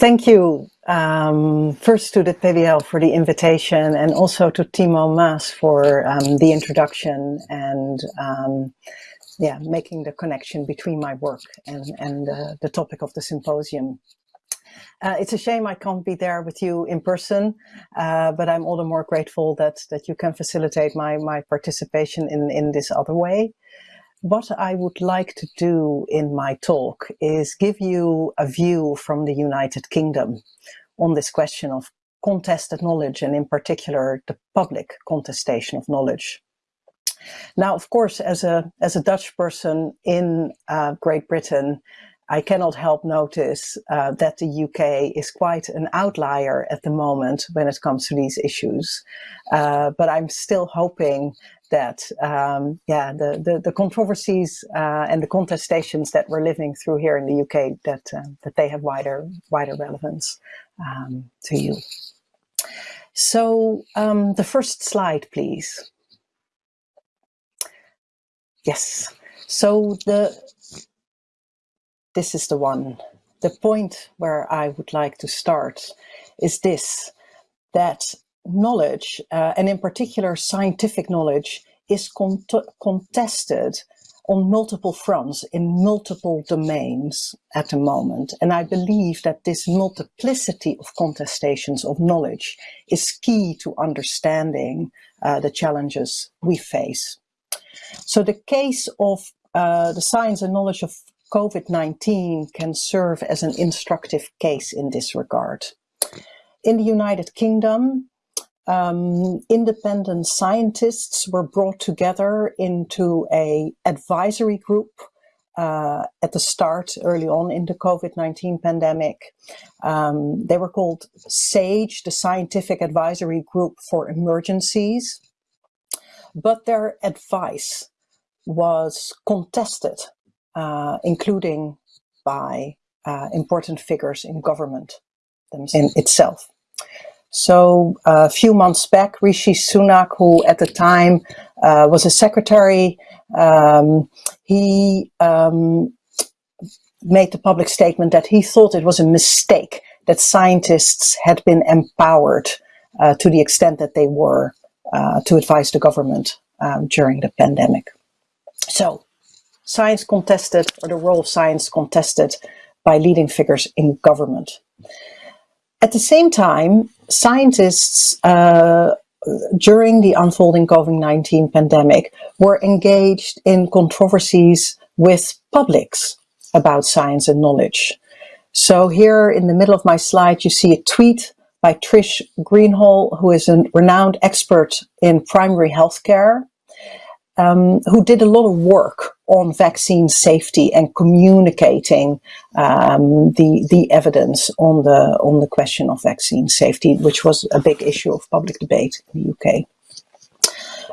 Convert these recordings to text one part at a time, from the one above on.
Thank you um, first to the PBL for the invitation and also to Timo Maas for um, the introduction and um, yeah, making the connection between my work and, and uh, the topic of the symposium. Uh, it's a shame I can't be there with you in person, uh, but I'm all the more grateful that, that you can facilitate my, my participation in, in this other way. What I would like to do in my talk is give you a view from the United Kingdom on this question of contested knowledge and in particular the public contestation of knowledge. Now, of course, as a, as a Dutch person in uh, Great Britain, I cannot help notice uh, that the UK is quite an outlier at the moment when it comes to these issues. Uh, but I'm still hoping that, um, yeah, the, the, the controversies uh, and the contestations that we're living through here in the UK, that, uh, that they have wider, wider relevance um, to you. So um, the first slide, please. Yes. So the this is the one. The point where I would like to start is this, that knowledge, uh, and in particular scientific knowledge, is con contested on multiple fronts in multiple domains at the moment. And I believe that this multiplicity of contestations of knowledge is key to understanding uh, the challenges we face. So the case of uh, the science and knowledge of COVID-19 can serve as an instructive case in this regard. In the United Kingdom, um, independent scientists were brought together into a advisory group uh, at the start, early on in the COVID-19 pandemic. Um, they were called SAGE, the Scientific Advisory Group for Emergencies, but their advice was contested uh, including by uh, important figures in government in itself. So a few months back, Rishi Sunak, who at the time uh, was a secretary, um, he um, made the public statement that he thought it was a mistake that scientists had been empowered uh, to the extent that they were uh, to advise the government um, during the pandemic. So science contested or the role of science contested by leading figures in government. At the same time, scientists uh, during the unfolding COVID-19 pandemic were engaged in controversies with publics about science and knowledge. So here in the middle of my slide, you see a tweet by Trish Greenhalgh, who is a renowned expert in primary healthcare um, who did a lot of work on vaccine safety and communicating um, the the evidence on the on the question of vaccine safety, which was a big issue of public debate in the UK.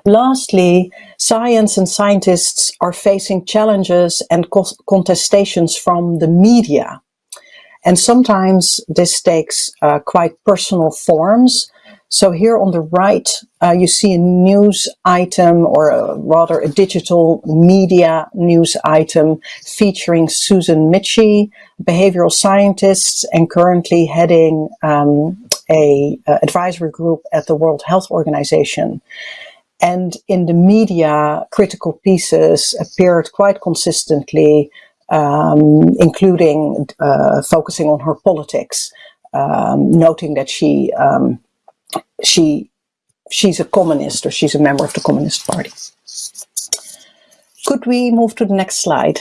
Lastly, science and scientists are facing challenges and contestations from the media. And sometimes this takes uh, quite personal forms, so here on the right, uh, you see a news item or a, rather a digital media news item featuring Susan Michie, behavioral scientist and currently heading um, a, a advisory group at the World Health Organization. And in the media, critical pieces appeared quite consistently, um, including uh, focusing on her politics, um, noting that she um, she she's a communist or she's a member of the Communist Party. Could we move to the next slide?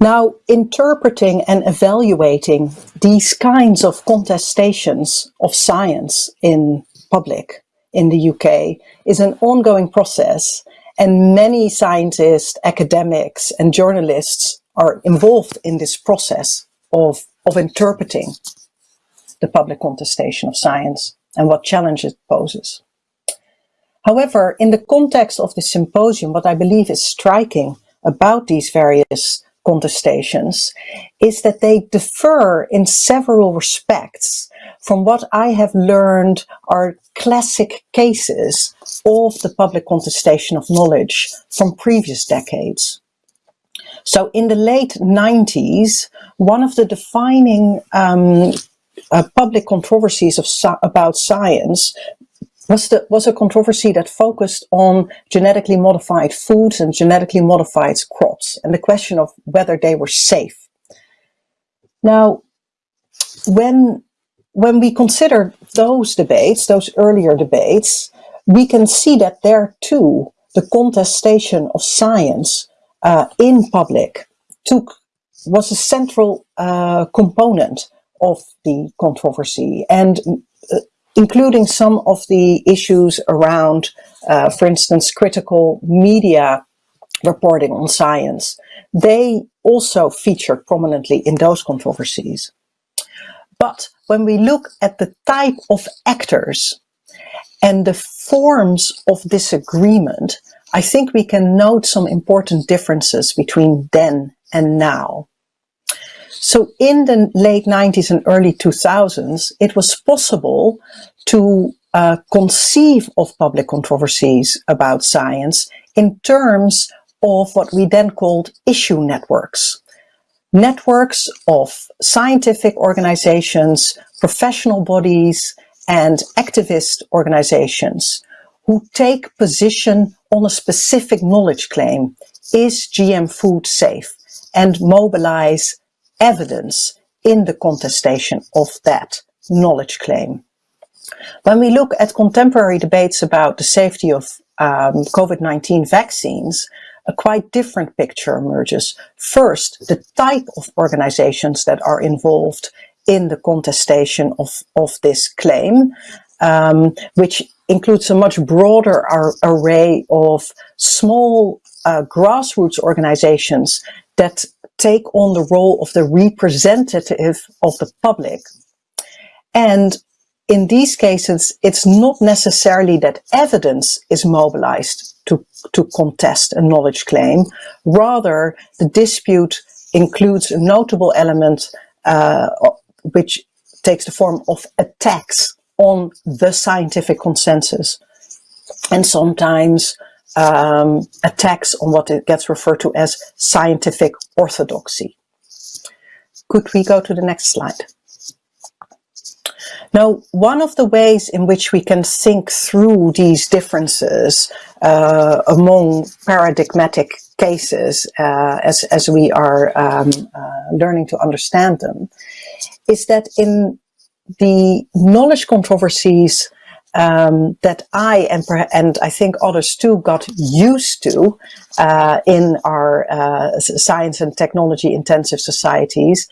Now, interpreting and evaluating these kinds of contestations of science in public in the UK is an ongoing process and many scientists, academics and journalists are involved in this process of, of interpreting the public contestation of science and what challenges it poses. However, in the context of the symposium, what I believe is striking about these various contestations is that they differ in several respects from what I have learned are classic cases of the public contestation of knowledge from previous decades. So in the late 90s, one of the defining um, uh, public controversies of about science was, the, was a controversy that focused on genetically modified foods and genetically modified crops and the question of whether they were safe. Now, when, when we consider those debates, those earlier debates, we can see that there too, the contestation of science uh, in public took was a central uh, component of the controversy and uh, including some of the issues around, uh, for instance, critical media reporting on science. They also featured prominently in those controversies. But when we look at the type of actors and the forms of disagreement, I think we can note some important differences between then and now. So in the late 90s and early 2000s, it was possible to uh, conceive of public controversies about science in terms of what we then called issue networks. Networks of scientific organizations, professional bodies, and activist organizations who take position on a specific knowledge claim. Is GM food safe? And mobilize evidence in the contestation of that knowledge claim. When we look at contemporary debates about the safety of um, COVID-19 vaccines, a quite different picture emerges. First, the type of organizations that are involved in the contestation of, of this claim, um, which includes a much broader ar array of small uh, grassroots organizations that take on the role of the representative of the public. And in these cases, it's not necessarily that evidence is mobilized to, to contest a knowledge claim. Rather, the dispute includes a notable element uh, which takes the form of attacks on the scientific consensus and sometimes um, attacks on what it gets referred to as scientific orthodoxy. Could we go to the next slide? Now, one of the ways in which we can think through these differences uh, among paradigmatic cases uh, as, as we are um, uh, learning to understand them is that in the knowledge controversies um, that I and, and I think others too got used to uh, in our uh, science and technology intensive societies,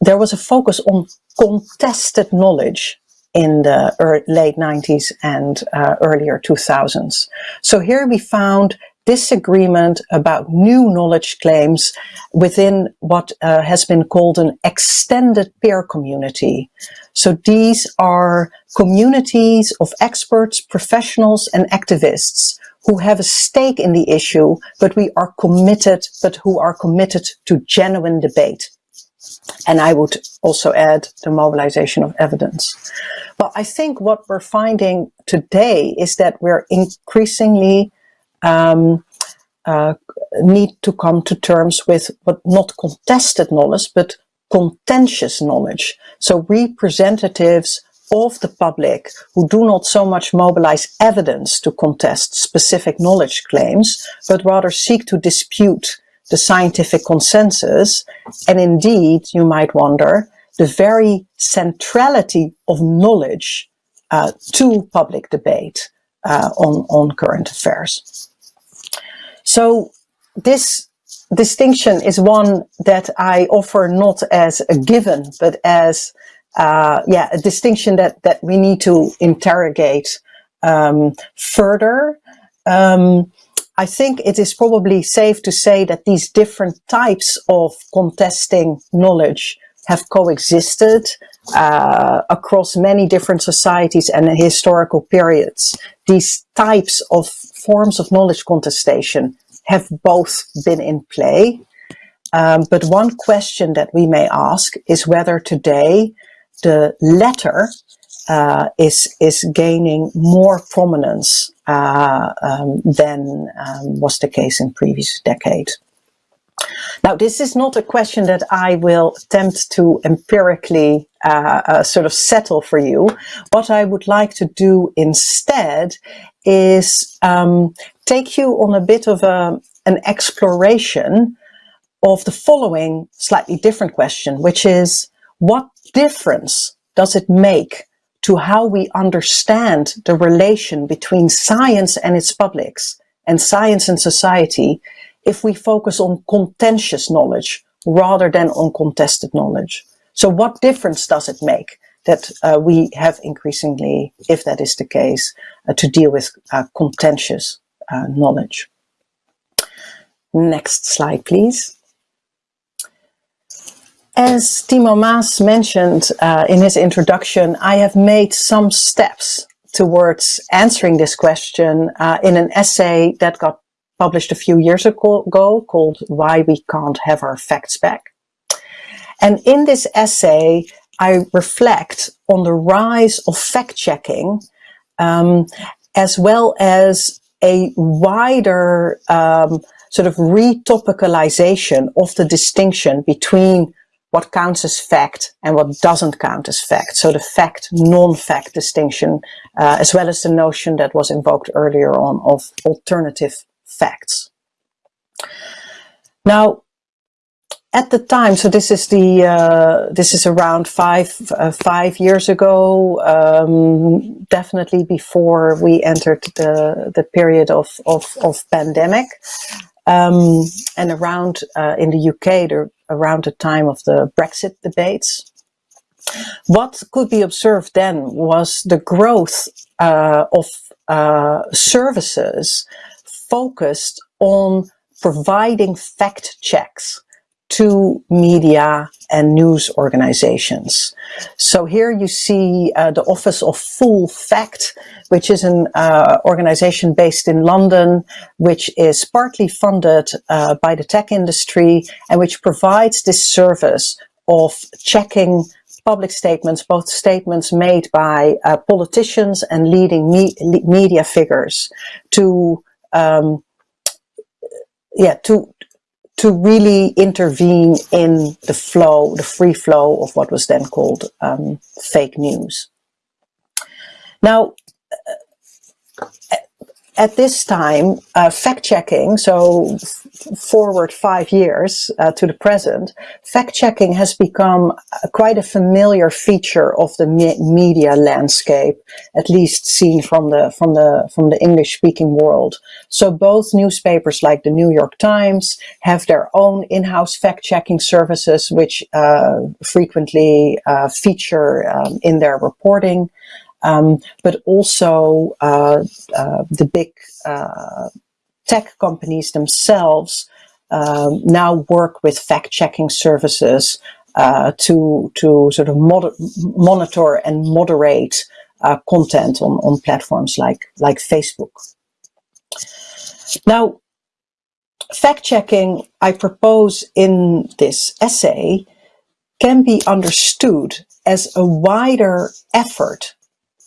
there was a focus on contested knowledge in the late 90s and uh, earlier 2000s. So here we found disagreement about new knowledge claims within what uh, has been called an extended peer community. So these are communities of experts, professionals and activists who have a stake in the issue, but we are committed, but who are committed to genuine debate. And I would also add the mobilization of evidence. But I think what we're finding today is that we're increasingly um, uh, need to come to terms with what not contested knowledge, but contentious knowledge. So representatives of the public who do not so much mobilize evidence to contest specific knowledge claims, but rather seek to dispute the scientific consensus. And indeed, you might wonder, the very centrality of knowledge uh, to public debate uh, on, on current affairs. So this distinction is one that I offer not as a given, but as uh, yeah, a distinction that, that we need to interrogate um, further. Um, I think it is probably safe to say that these different types of contesting knowledge have coexisted uh, across many different societies and historical periods. These types of forms of knowledge contestation have both been in play. Um, but one question that we may ask is whether today the latter uh, is, is gaining more prominence uh, um, than um, was the case in previous decades. Now, this is not a question that I will attempt to empirically uh, uh, sort of settle for you. What I would like to do instead is um, take you on a bit of a, an exploration of the following slightly different question, which is what difference does it make to how we understand the relation between science and its publics and science and society if we focus on contentious knowledge rather than on contested knowledge. So what difference does it make that uh, we have increasingly, if that is the case, uh, to deal with uh, contentious uh, knowledge? Next slide, please. As Timo Maas mentioned uh, in his introduction, I have made some steps towards answering this question uh, in an essay that got published a few years ago called Why We Can't Have Our Facts Back. And in this essay, I reflect on the rise of fact-checking um, as well as a wider um, sort of retopicalization of the distinction between what counts as fact and what doesn't count as fact. So the fact, non-fact distinction, uh, as well as the notion that was invoked earlier on of alternative facts. Now, at the time, so this is the uh, this is around five uh, five years ago, um, definitely before we entered the the period of of, of pandemic, um, and around uh, in the UK, the, around the time of the Brexit debates. What could be observed then was the growth uh, of uh, services focused on providing fact checks to media and news organizations. So here you see uh, the Office of Full Fact, which is an uh, organization based in London, which is partly funded uh, by the tech industry and which provides this service of checking public statements, both statements made by uh, politicians and leading me media figures to um, yeah, to to really intervene in the flow, the free flow of what was then called um, fake news. Now, at this time, uh, fact-checking, so forward five years uh, to the present, fact-checking has become quite a familiar feature of the me media landscape, at least seen from the from the from the English-speaking world. So both newspapers like the New York Times have their own in-house fact-checking services, which uh, frequently uh, feature um, in their reporting um, but also uh, uh, the big uh, tech companies themselves um, now work with fact-checking services uh, to to sort of monitor and moderate uh, content on, on platforms like like Facebook. Now, fact-checking, I propose in this essay, can be understood as a wider effort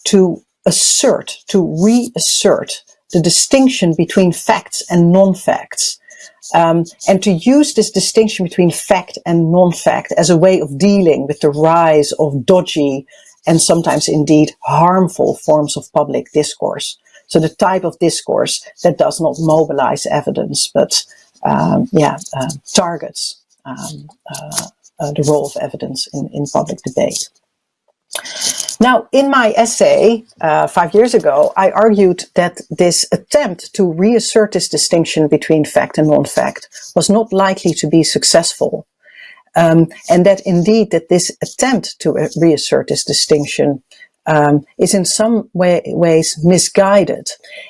to assert, to reassert the distinction between facts and non-facts. Um, and to use this distinction between fact and non-fact as a way of dealing with the rise of dodgy and sometimes indeed harmful forms of public discourse. So the type of discourse that does not mobilize evidence, but um, yeah, uh, targets um, uh, uh, the role of evidence in, in public debate. Now, in my essay uh, five years ago, I argued that this attempt to reassert this distinction between fact and non-fact was not likely to be successful. Um, and that indeed that this attempt to uh, reassert this distinction um, is in some way, ways misguided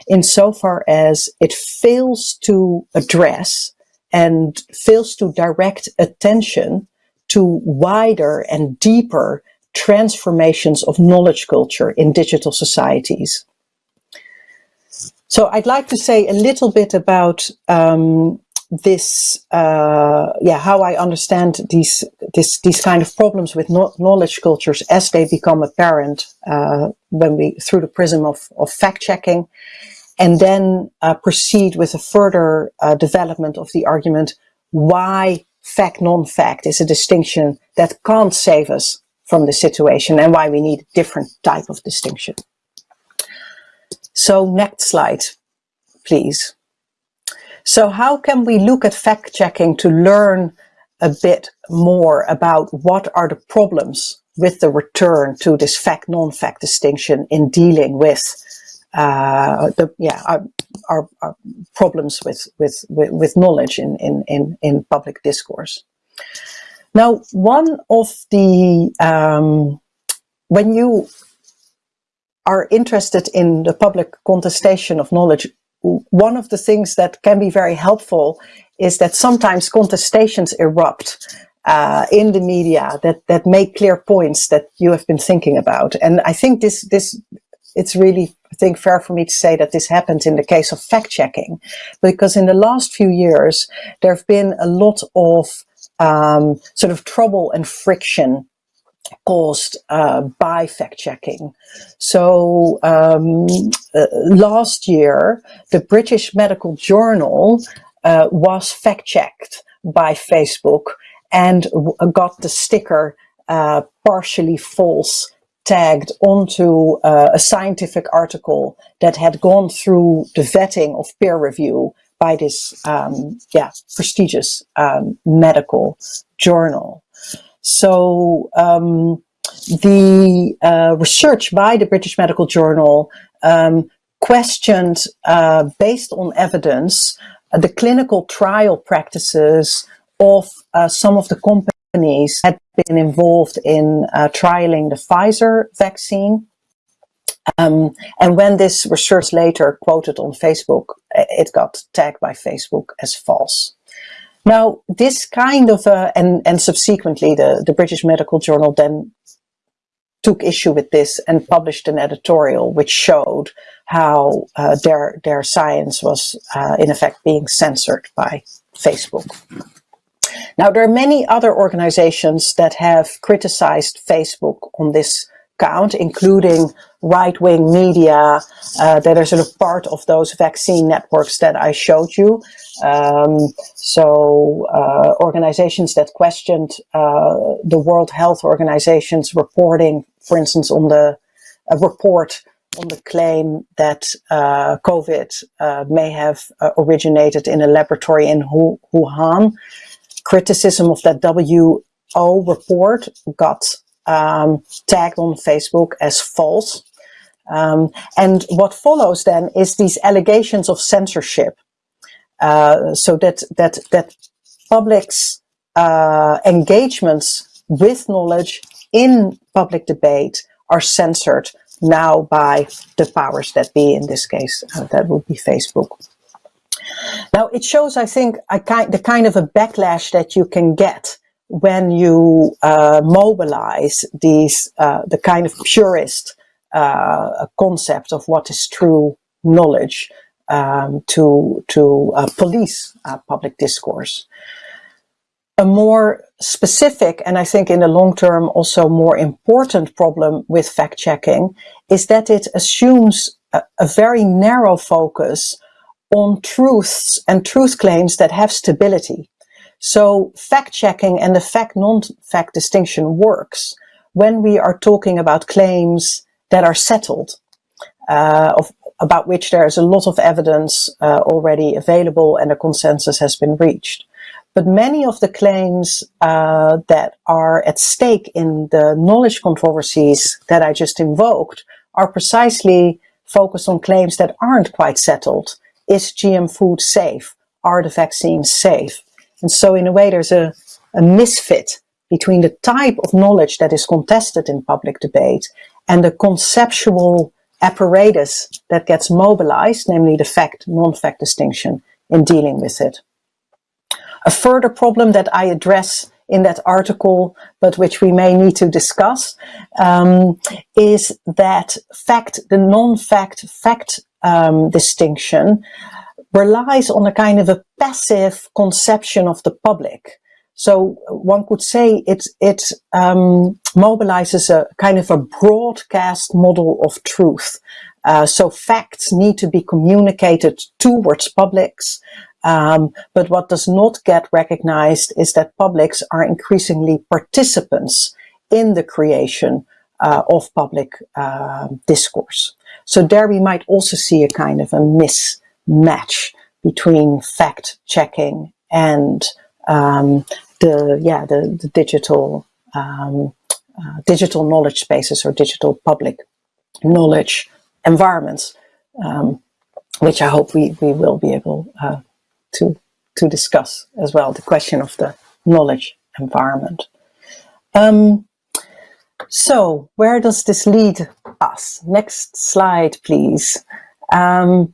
insofar as it fails to address and fails to direct attention to wider and deeper transformations of knowledge culture in digital societies. So I'd like to say a little bit about um, this, uh, yeah, how I understand these, this, these kind of problems with no knowledge cultures as they become apparent uh, when we, through the prism of, of fact-checking, and then uh, proceed with a further uh, development of the argument, why fact non-fact is a distinction that can't save us from the situation and why we need a different type of distinction. So next slide, please. So how can we look at fact checking to learn a bit more about what are the problems with the return to this fact non-fact distinction in dealing with uh, the yeah our, our, our, problems with, with with with knowledge in in in, in public discourse. Now, one of the um, when you are interested in the public contestation of knowledge, one of the things that can be very helpful is that sometimes contestations erupt uh, in the media that that make clear points that you have been thinking about. And I think this this it's really I think fair for me to say that this happened in the case of fact checking, because in the last few years there have been a lot of um, sort of trouble and friction caused uh, by fact checking. So um, uh, last year, the British Medical Journal uh, was fact checked by Facebook and got the sticker uh, partially false tagged onto uh, a scientific article that had gone through the vetting of peer review by this um, yeah prestigious um, medical journal. So um, the uh, research by the British Medical Journal um, questioned, uh, based on evidence, uh, the clinical trial practices of uh, some of the companies had been involved in uh, trialing the Pfizer vaccine. Um, and when this research later quoted on Facebook, it got tagged by Facebook as false. Now, this kind of, uh, and, and subsequently the, the British Medical Journal then took issue with this and published an editorial which showed how uh, their, their science was uh, in effect being censored by Facebook. Now, there are many other organizations that have criticized Facebook on this count, including right-wing media uh, that are sort of part of those vaccine networks that I showed you. Um, so uh, organizations that questioned uh, the World Health Organization's reporting, for instance, on the report on the claim that uh, COVID uh, may have uh, originated in a laboratory in Wuhan. Criticism of that WHO report got um, tagged on Facebook as false. Um, and what follows then is these allegations of censorship. Uh, so that, that, that public's uh, engagements with knowledge in public debate are censored now by the powers that be, in this case, uh, that would be Facebook. Now, it shows, I think, kind, the kind of a backlash that you can get when you uh, mobilize these, uh, the kind of purist uh, concept of what is true knowledge um, to, to uh, police uh, public discourse. A more specific, and I think in the long term also more important problem with fact checking is that it assumes a, a very narrow focus on truths and truth claims that have stability. So fact checking and the fact non-fact distinction works when we are talking about claims that are settled, uh, of, about which there is a lot of evidence uh, already available and a consensus has been reached. But many of the claims uh, that are at stake in the knowledge controversies that I just invoked are precisely focused on claims that aren't quite settled. Is GM food safe? Are the vaccines safe? And so in a way there's a, a misfit between the type of knowledge that is contested in public debate and the conceptual apparatus that gets mobilized, namely the fact, non-fact distinction in dealing with it. A further problem that I address in that article, but which we may need to discuss, um, is that fact, the non-fact fact um, distinction relies on a kind of a passive conception of the public. So one could say it, it um, mobilizes a kind of a broadcast model of truth. Uh, so facts need to be communicated towards publics Um, but what does not get recognized is that publics are increasingly participants in the creation uh, of public uh, discourse. So there we might also see a kind of a mismatch between fact checking and um, the yeah the, the digital um, uh, digital knowledge spaces or digital public knowledge environments, um, which I hope we, we will be able uh, to, to discuss as well, the question of the knowledge environment. Um, so where does this lead us? Next slide, please. Um,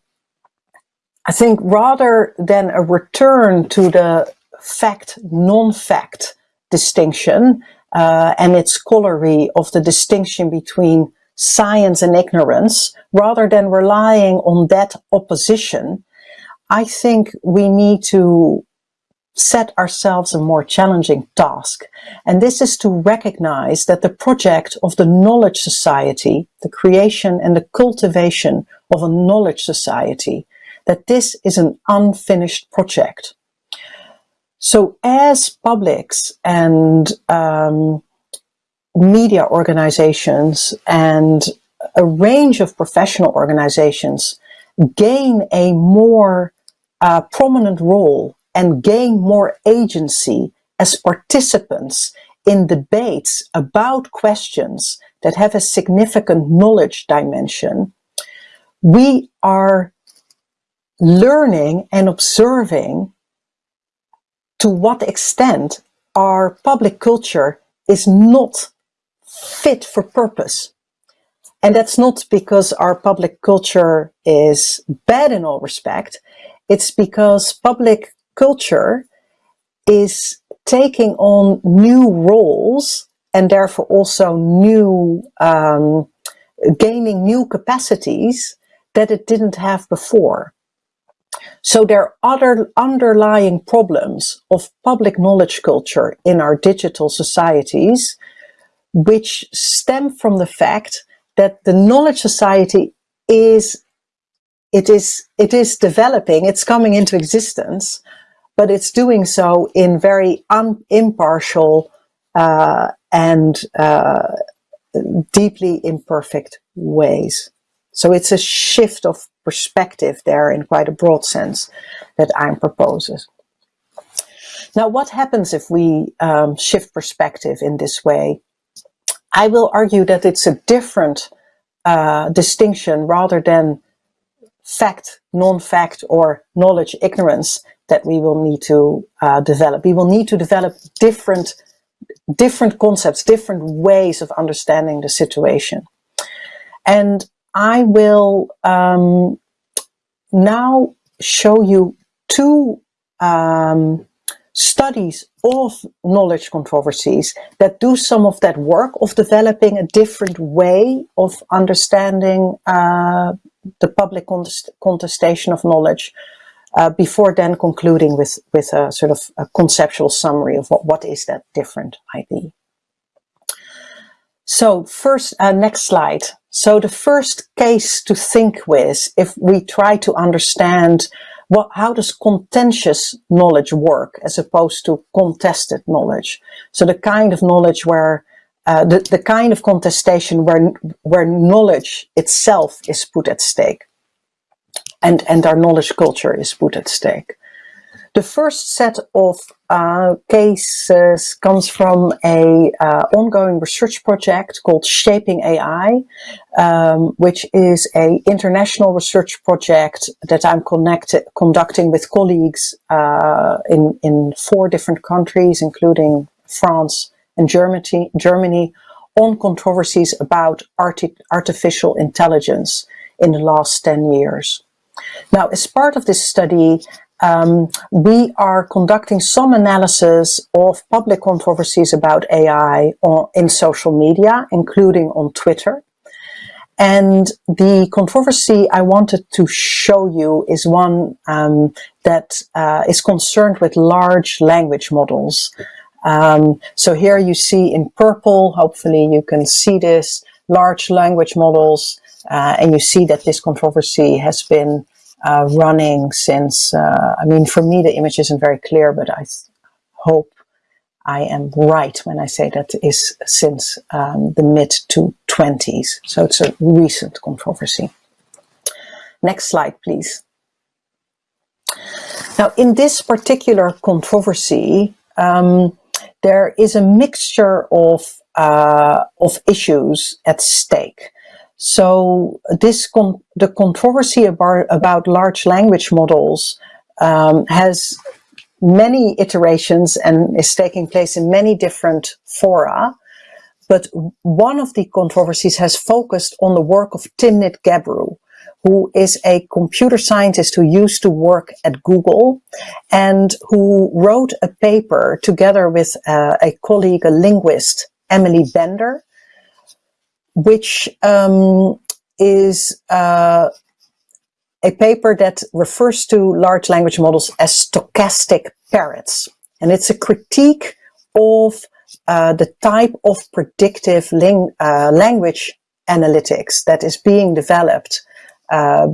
I think rather than a return to the fact, non-fact distinction uh, and its corollary of the distinction between science and ignorance, rather than relying on that opposition, I think we need to set ourselves a more challenging task. And this is to recognize that the project of the knowledge society, the creation and the cultivation of a knowledge society, that this is an unfinished project. So as publics and um, media organizations and a range of professional organizations gain a more uh, prominent role and gain more agency as participants in debates about questions that have a significant knowledge dimension, we are learning and observing to what extent our public culture is not fit for purpose. And that's not because our public culture is bad in all respect. It's because public culture is taking on new roles and therefore also new, um, gaining new capacities that it didn't have before. So there are other underlying problems of public knowledge culture in our digital societies, which stem from the fact that the knowledge society is, it is, it is developing, it's coming into existence, but it's doing so in very impartial uh, and uh, deeply imperfect ways. So it's a shift of perspective there in quite a broad sense that I'm proposing. Now, what happens if we um, shift perspective in this way? I will argue that it's a different uh, distinction rather than fact, non-fact, or knowledge, ignorance that we will need to uh, develop. We will need to develop different, different concepts, different ways of understanding the situation. And I will um, now show you two um, studies of knowledge controversies that do some of that work of developing a different way of understanding uh, the public contest contestation of knowledge uh, before then concluding with, with a sort of a conceptual summary of what, what is that different ID. So first, uh, next slide. So the first case to think with, if we try to understand what, how does contentious knowledge work as opposed to contested knowledge? So the kind of knowledge where, uh, the, the kind of contestation where, where knowledge itself is put at stake and, and our knowledge culture is put at stake. The first set of uh, cases comes from a uh, ongoing research project called Shaping AI, um, which is a international research project that I'm connected, conducting with colleagues uh, in, in four different countries, including France and Germany, Germany on controversies about arti artificial intelligence in the last 10 years. Now, as part of this study, um, we are conducting some analysis of public controversies about AI on, in social media, including on Twitter. And the controversy I wanted to show you is one um, that uh, is concerned with large language models. Um, so here you see in purple, hopefully you can see this, large language models, uh, and you see that this controversy has been uh, running since, uh, I mean, for me the image isn't very clear, but I hope I am right when I say that is since um, the mid to 20s. So it's a recent controversy. Next slide, please. Now, in this particular controversy, um, there is a mixture of, uh, of issues at stake. So this con the controversy about, about large language models um, has many iterations and is taking place in many different fora. But one of the controversies has focused on the work of Timnit Gebru, who is a computer scientist who used to work at Google and who wrote a paper together with uh, a colleague, a linguist, Emily Bender, which um, is uh, a paper that refers to large language models as stochastic parrots. And it's a critique of uh, the type of predictive uh, language analytics that is being developed uh,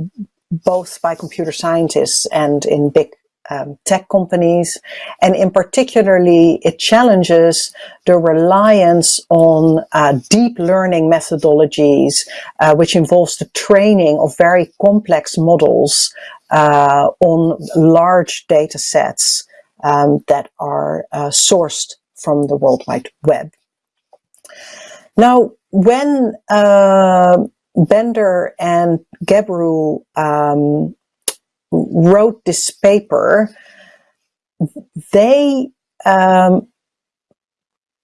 both by computer scientists and in big um, tech companies. And in particularly, it challenges the reliance on uh, deep learning methodologies, uh, which involves the training of very complex models uh, on large data sets um, that are uh, sourced from the World Wide Web. Now, when uh, Bender and Gebru um, wrote this paper, they um,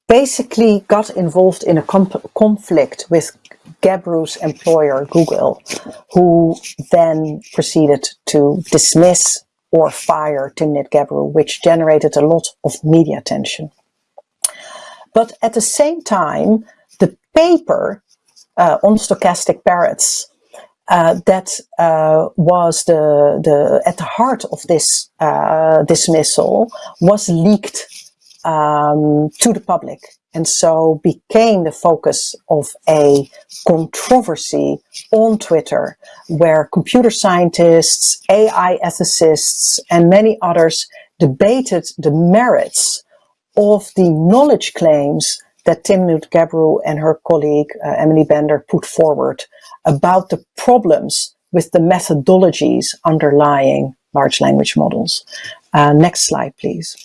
basically got involved in a conflict with Gebru's employer, Google, who then proceeded to dismiss or fire Timnit Gebru, which generated a lot of media attention. But at the same time, the paper uh, on stochastic parrots uh, that uh, was the, the at the heart of this uh, dismissal was leaked um, to the public and so became the focus of a controversy on Twitter where computer scientists, AI ethicists and many others debated the merits of the knowledge claims that Timnit Gebru and her colleague uh, Emily Bender put forward about the problems with the methodologies underlying large language models. Uh, next slide, please.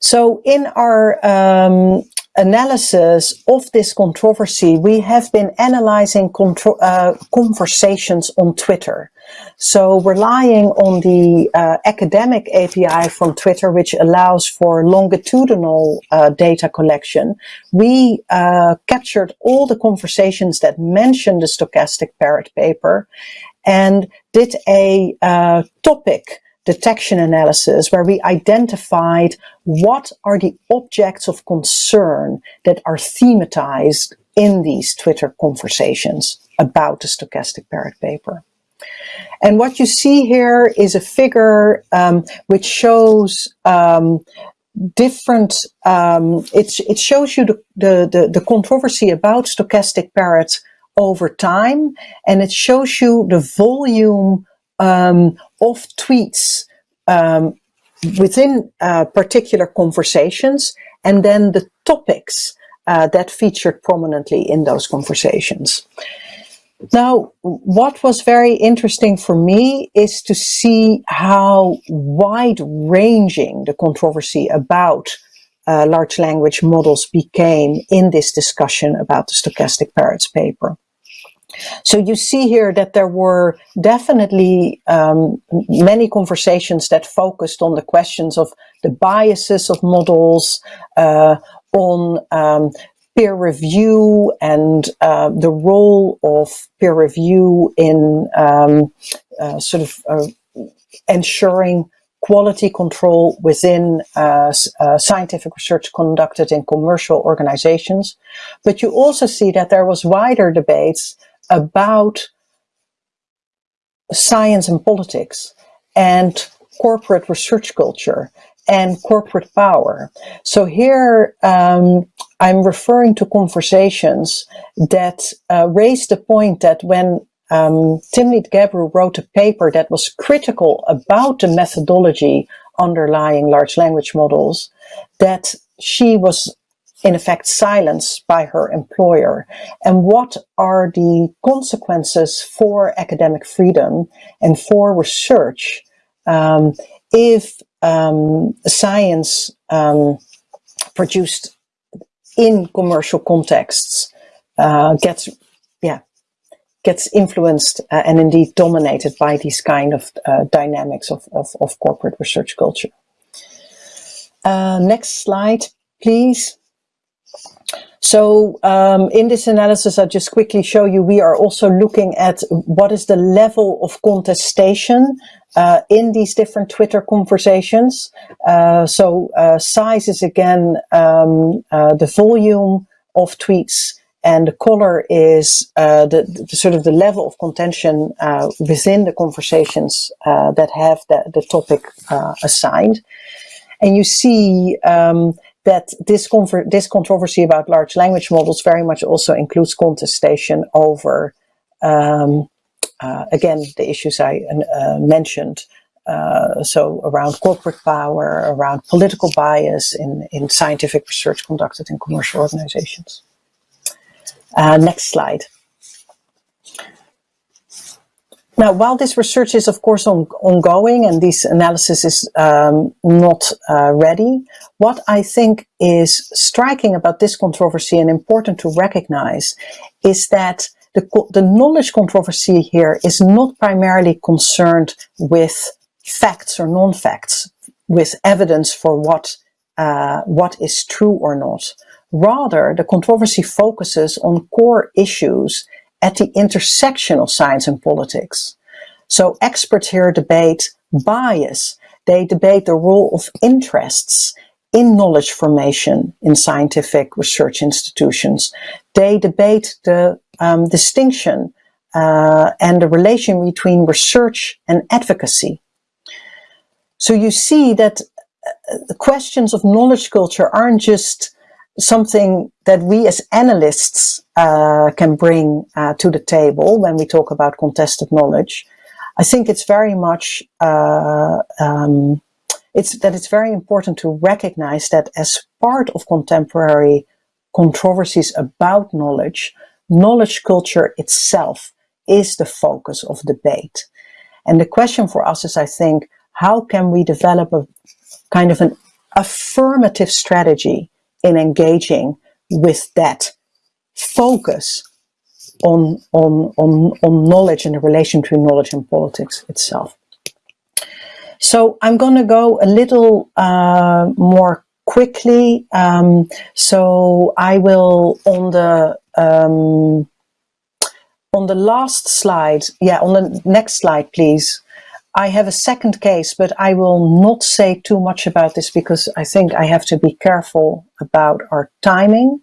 So in our um, analysis of this controversy, we have been analyzing uh, conversations on Twitter. So relying on the uh, academic API from Twitter, which allows for longitudinal uh, data collection, we uh, captured all the conversations that mentioned the stochastic parrot paper and did a uh, topic detection analysis where we identified what are the objects of concern that are thematized in these Twitter conversations about the stochastic parrot paper. And what you see here is a figure um, which shows um, different, um, it shows you the, the, the, the controversy about stochastic parrots over time, and it shows you the volume um, of tweets um, within uh, particular conversations and then the topics uh, that featured prominently in those conversations. Now, what was very interesting for me is to see how wide-ranging the controversy about uh, large language models became in this discussion about the stochastic parrots paper. So you see here that there were definitely um, many conversations that focused on the questions of the biases of models, uh, on um, peer review and uh, the role of peer review in um, uh, sort of uh, ensuring quality control within uh, uh, scientific research conducted in commercial organizations. But you also see that there was wider debates about science and politics and corporate research culture and corporate power. So here um, I'm referring to conversations that uh, the point that when um, Timnit Gebru wrote a paper that was critical about the methodology underlying large language models, that she was in effect silenced by her employer and what are the consequences for academic freedom and for research um, if um, science um, produced in commercial contexts uh, gets yeah gets influenced uh, and indeed dominated by these kind of uh, dynamics of, of, of, corporate research culture. Uh, next slide, please. So um, in this analysis, I'll just quickly show you, we are also looking at what is the level of contestation uh, in these different Twitter conversations. Uh, so uh, size is again um, uh, the volume of tweets and the color is uh, the, the, sort of the level of contention uh, within the conversations that have the, the topic assigned. And you see um, that this, this controversy about large language models very much also includes contestation over, um, uh, again, the issues I uh, mentioned. Uh, so around corporate power, around political bias in, in scientific research conducted in commercial organizations. Uh, next slide. Now, while this research is of course on, ongoing and this analysis is um, not uh, ready, what I think is striking about this controversy and important to recognize is that the, the knowledge controversy here is not primarily concerned with facts or non-facts, with evidence for what, uh, what is true or not. Rather, the controversy focuses on core issues at the intersection of science and politics. So experts here debate bias. They debate the role of interests in knowledge formation in scientific research institutions. They debate the um, distinction uh, and the relation between research and advocacy. So you see that uh, questions of knowledge culture aren't just something that we as analysts uh, can bring uh, to the table when we talk about contested knowledge. I think it's very much uh, um, it's that it's very important to recognize that as part of contemporary controversies about knowledge, knowledge culture itself is the focus of debate. And the question for us is, I think, how can we develop a kind of an affirmative strategy in engaging with that focus on, on, on, on knowledge and the relation between knowledge and politics itself. So I'm going to go a little uh, more quickly. Um, so I will on the um, on the last slide, yeah, on the next slide, please. I have a second case, but I will not say too much about this because I think I have to be careful about our timing.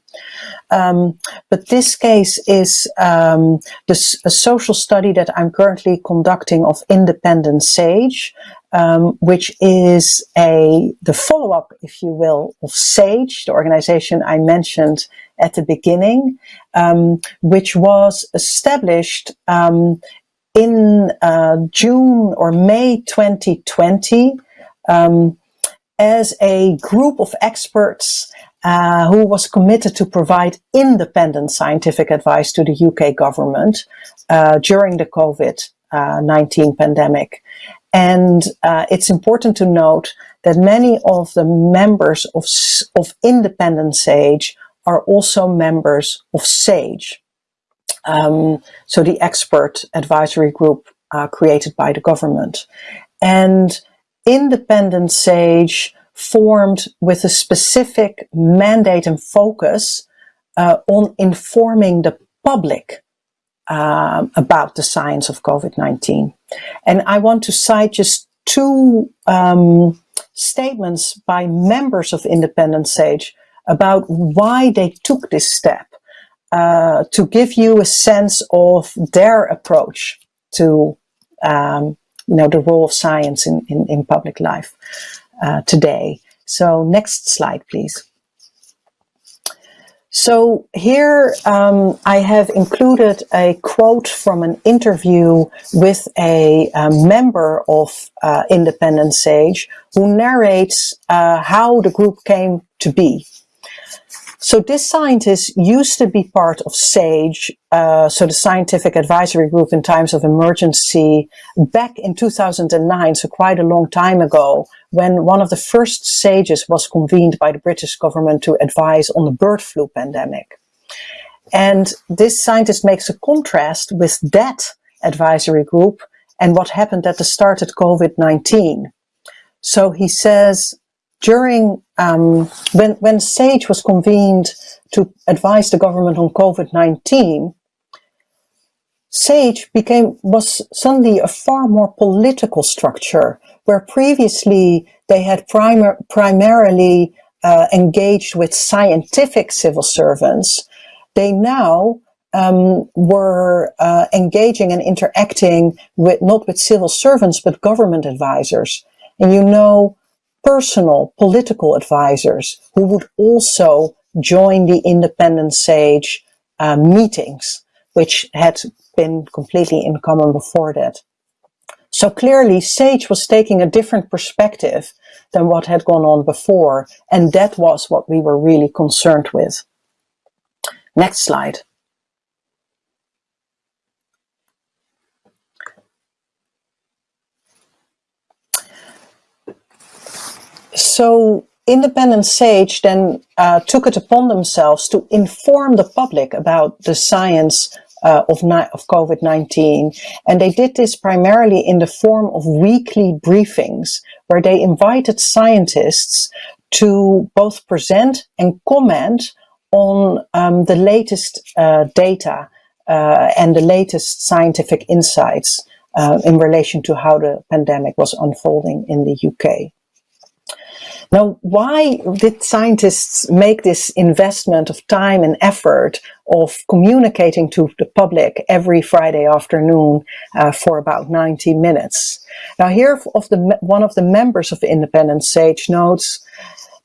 Um, but this case is um, this, a social study that I'm currently conducting of Independent Sage, um, which is a the follow-up, if you will, of SAGE, the organization I mentioned at the beginning, um, which was established um, in uh, June or May 2020 um, as a group of experts uh, who was committed to provide independent scientific advice to the UK government uh, during the COVID-19 uh, pandemic. And uh, it's important to note that many of the members of, of Independent SAGE are also members of SAGE. Um, so the expert advisory group uh, created by the government. And independent SAGE formed with a specific mandate and focus uh, on informing the public um, about the science of COVID-19. And I want to cite just two um, statements by members of Independent SAGE about why they took this step uh, to give you a sense of their approach to um, you know the role of science in, in, in public life uh, today. So next slide, please. So here um, I have included a quote from an interview with a, a member of uh, Independent Sage who narrates uh, how the group came to be. So this scientist used to be part of SAGE, uh, so the Scientific Advisory Group in Times of Emergency, back in 2009, so quite a long time ago, when one of the first SAGEs was convened by the British government to advise on the bird flu pandemic. And this scientist makes a contrast with that advisory group and what happened at the start of COVID-19. So he says, during um, when when SAGE was convened to advise the government on COVID-19, SAGE became was suddenly a far more political structure, where previously they had primar primarily uh, engaged with scientific civil servants. They now um, were uh, engaging and interacting with not with civil servants but government advisors. And you know, personal political advisors who would also join the independent SAGE uh, meetings, which had been completely in common before that. So clearly SAGE was taking a different perspective than what had gone on before, and that was what we were really concerned with. Next slide. So Independent Sage then uh, took it upon themselves to inform the public about the science uh, of, of COVID-19. And they did this primarily in the form of weekly briefings, where they invited scientists to both present and comment on um, the latest uh, data uh, and the latest scientific insights uh, in relation to how the pandemic was unfolding in the UK. Now, why did scientists make this investment of time and effort of communicating to the public every Friday afternoon uh, for about 90 minutes? Now, here of the, one of the members of Independent Sage notes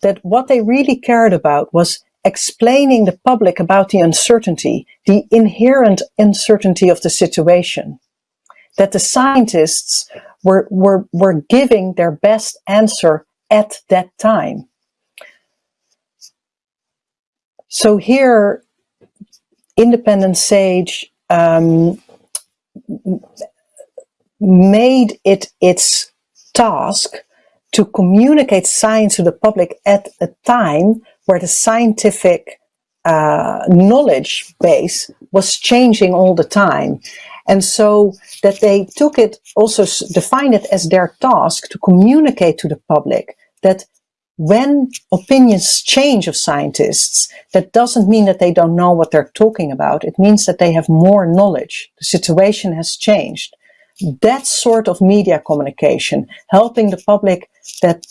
that what they really cared about was explaining the public about the uncertainty, the inherent uncertainty of the situation. That the scientists were, were, were giving their best answer at that time. So here, Independent Sage um, made it its task to communicate science to the public at a time where the scientific uh, knowledge base was changing all the time. And so that they took it, also defined it as their task to communicate to the public that when opinions change of scientists, that doesn't mean that they don't know what they're talking about. It means that they have more knowledge. The situation has changed. That sort of media communication, helping the public that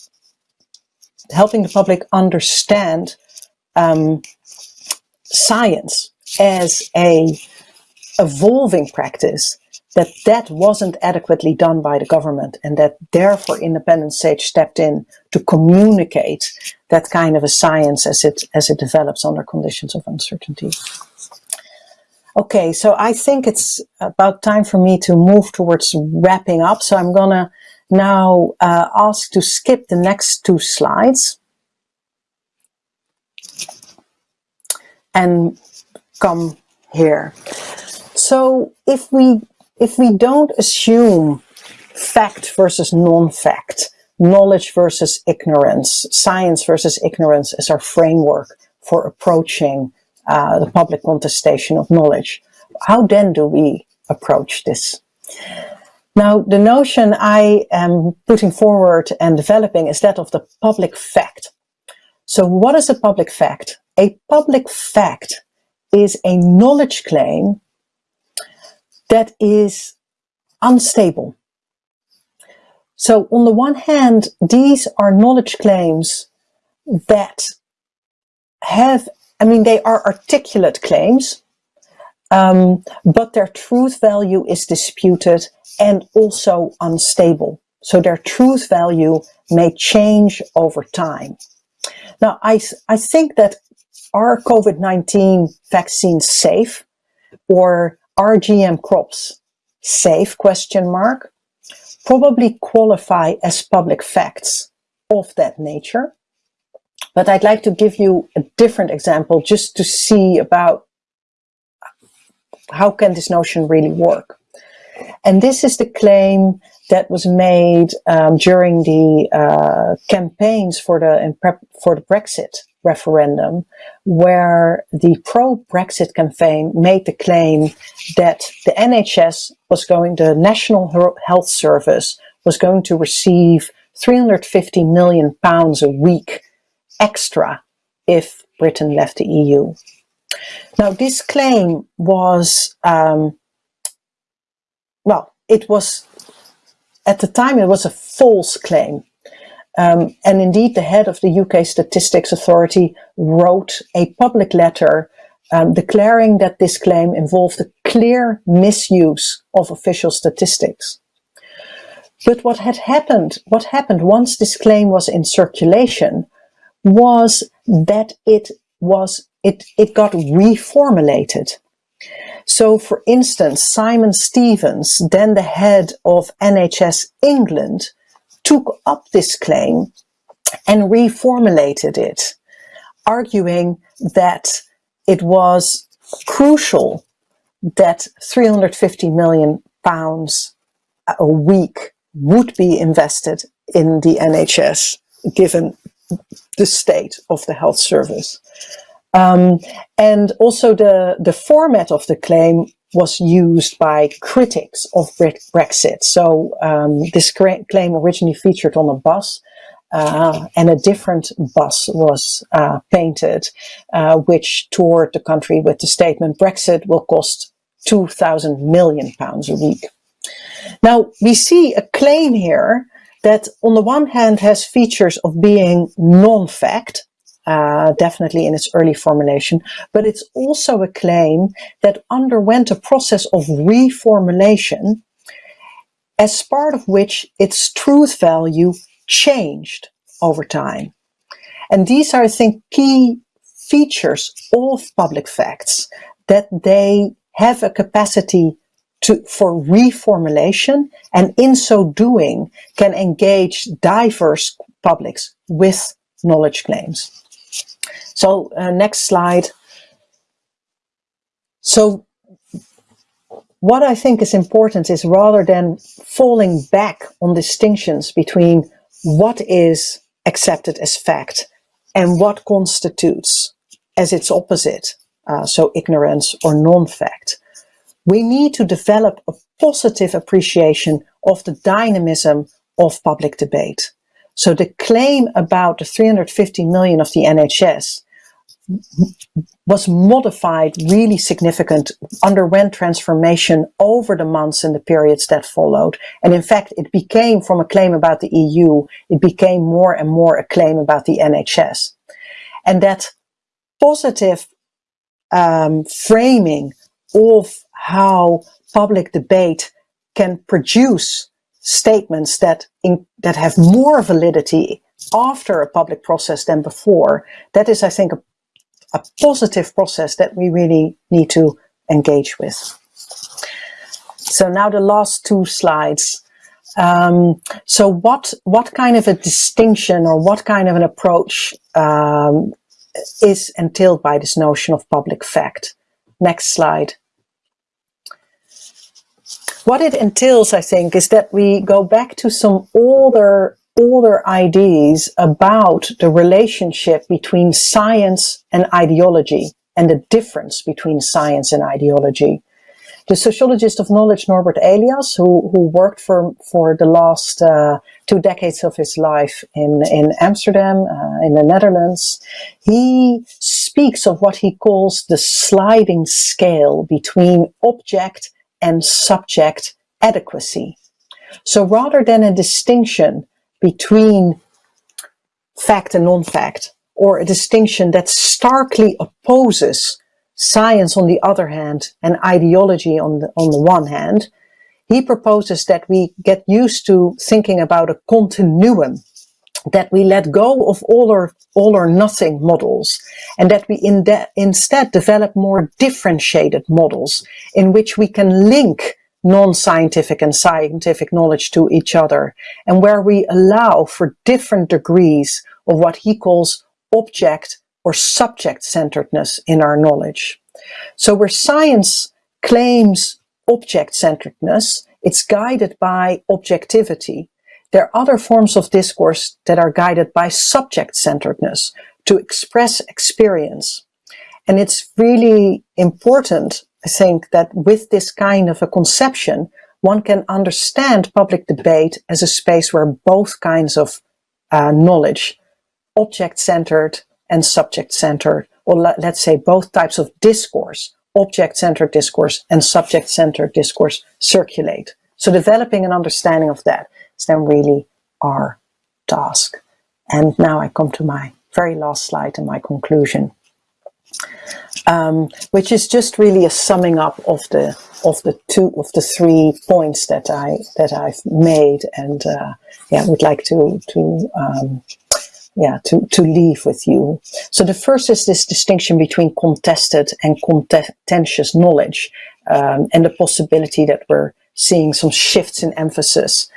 helping the public understand um, science as a evolving practice that that wasn't adequately done by the government and that therefore Independent Sage stepped in to communicate that kind of a science as it as it develops under conditions of uncertainty. Okay, so I think it's about time for me to move towards wrapping up. So I'm gonna now uh, ask to skip the next two slides and come here. So if we if we don't assume fact versus non-fact, knowledge versus ignorance, science versus ignorance as our framework for approaching uh, the public contestation of knowledge, how then do we approach this? Now, the notion I am putting forward and developing is that of the public fact. So what is a public fact? A public fact is a knowledge claim that is unstable. So on the one hand, these are knowledge claims that have, I mean, they are articulate claims, um, but their truth value is disputed and also unstable. So their truth value may change over time. Now, I, I think that are COVID-19 vaccines safe or are GM crops safe question mark probably qualify as public facts of that nature. But I'd like to give you a different example just to see about how can this notion really work. And this is the claim that was made um, during the uh, campaigns for the for the Brexit referendum, where the pro-Brexit campaign made the claim that the NHS was going, the National Health Service was going to receive 350 million pounds a week extra if Britain left the EU. Now, this claim was, um, well, it was, at the time, it was a false claim. Um, and indeed, the head of the UK Statistics Authority wrote a public letter um, declaring that this claim involved a clear misuse of official statistics. But what had happened, what happened once this claim was in circulation was that it was it, it got reformulated. So for instance, Simon Stevens, then the head of NHS England, took up this claim and reformulated it, arguing that it was crucial that 350 million pounds a week would be invested in the NHS given the state of the health service. Um, and also the, the format of the claim was used by critics of Brexit. So um, this claim originally featured on a bus uh, and a different bus was uh, painted, uh, which toured the country with the statement, Brexit will cost 2,000 million pounds a week. Now, we see a claim here that on the one hand has features of being non-fact, uh, definitely in its early formulation, but it's also a claim that underwent a process of reformulation as part of which its truth value changed over time. And these are, I think, key features of public facts, that they have a capacity to, for reformulation and in so doing can engage diverse publics with knowledge claims. So uh, next slide. So what I think is important is rather than falling back on distinctions between what is accepted as fact and what constitutes as its opposite, uh, so ignorance or non-fact, we need to develop a positive appreciation of the dynamism of public debate. So the claim about the 350 million of the NHS was modified really significant, underwent transformation over the months and the periods that followed. And in fact, it became from a claim about the EU, it became more and more a claim about the NHS. And that positive um, framing of how public debate can produce statements that, in, that have more validity after a public process than before, that is, I think, a a positive process that we really need to engage with. So now the last two slides. Um, so what, what kind of a distinction or what kind of an approach um, is entailed by this notion of public fact? Next slide. What it entails, I think, is that we go back to some older older ideas about the relationship between science and ideology and the difference between science and ideology. The sociologist of knowledge Norbert Elias, who, who worked for, for the last uh, two decades of his life in, in Amsterdam, uh, in the Netherlands, he speaks of what he calls the sliding scale between object and subject adequacy. So rather than a distinction between fact and non-fact, or a distinction that starkly opposes science on the other hand and ideology on the, on the one hand, he proposes that we get used to thinking about a continuum that we let go of all or, all or nothing models and that we in instead develop more differentiated models in which we can link non-scientific and scientific knowledge to each other and where we allow for different degrees of what he calls object or subject-centeredness in our knowledge. So where science claims object-centeredness, it's guided by objectivity. There are other forms of discourse that are guided by subject-centeredness to express experience. And it's really important, I think, that with this kind of a conception, one can understand public debate as a space where both kinds of uh, knowledge, object-centered and subject-centered, or let's say both types of discourse, object-centered discourse and subject-centered discourse circulate. So developing an understanding of that is then really our task. And now I come to my very last slide and my conclusion, um, which is just really a summing up of the of the two of the three points that I that I've made, and uh, yeah, would like to to um, yeah, to, to leave with you. So the first is this distinction between contested and contentious knowledge um, and the possibility that we're seeing some shifts in emphasis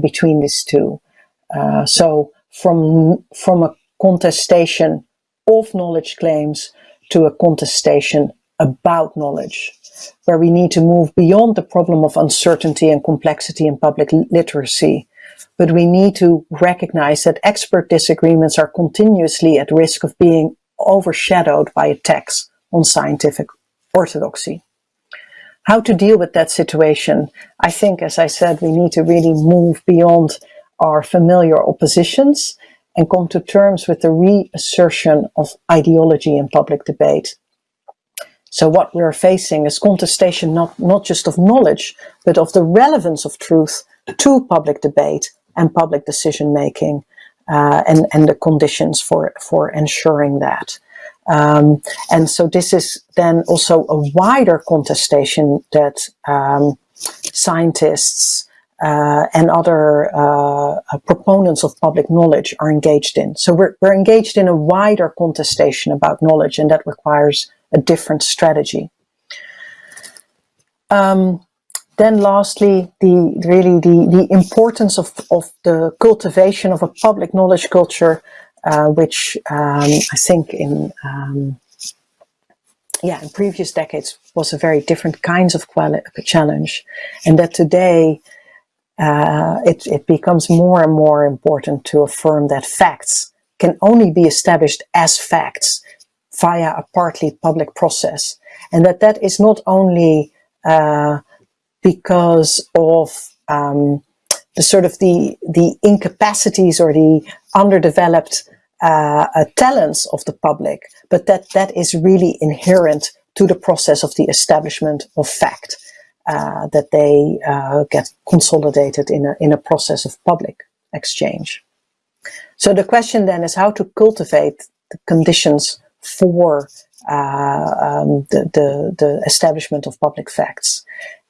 between these two. Uh, so from, from a contestation of knowledge claims to a contestation about knowledge, where we need to move beyond the problem of uncertainty and complexity in public literacy but we need to recognize that expert disagreements are continuously at risk of being overshadowed by attacks on scientific orthodoxy. How to deal with that situation? I think, as I said, we need to really move beyond our familiar oppositions and come to terms with the reassertion of ideology in public debate. So what we're facing is contestation not, not just of knowledge, but of the relevance of truth to public debate and public decision making uh, and, and the conditions for, for ensuring that. Um, and so this is then also a wider contestation that um, scientists uh, and other uh, proponents of public knowledge are engaged in. So we're, we're engaged in a wider contestation about knowledge and that requires a different strategy. Um, then lastly, the really the, the importance of, of the cultivation of a public knowledge culture, uh, which um, I think in um, yeah in previous decades was a very different kinds of challenge, and that today uh, it, it becomes more and more important to affirm that facts can only be established as facts via a partly public process, and that that is not only uh, because of um, the sort of the, the incapacities or the underdeveloped uh, uh, talents of the public, but that that is really inherent to the process of the establishment of fact, uh, that they uh, get consolidated in a, in a process of public exchange. So the question then is how to cultivate the conditions for uh, um, the, the, the establishment of public facts.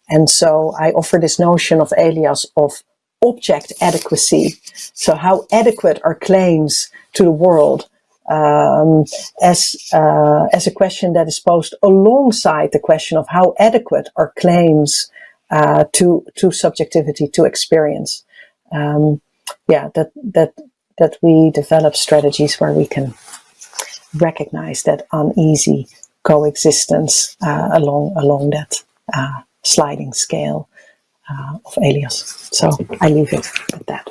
And so I offer this notion of Elias of object adequacy. So how adequate are claims to the world um, as, uh, as a question that is posed alongside the question of how adequate are claims uh, to, to subjectivity, to experience. Um, yeah, that, that, that we develop strategies where we can recognize that uneasy coexistence uh, along, along that uh, sliding scale uh, of Elias. So I leave it at that.